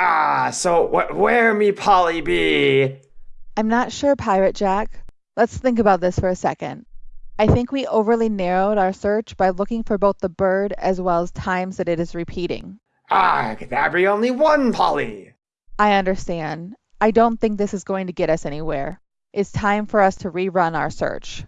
Ah, so wh- where me Polly be? I'm not sure, Pirate Jack. Let's think about this for a second. I think we overly narrowed our search by looking for both the bird as well as times that it is repeating. Ah, there be only one Polly. I understand. I don't think this is going to get us anywhere. It's time for us to rerun our search.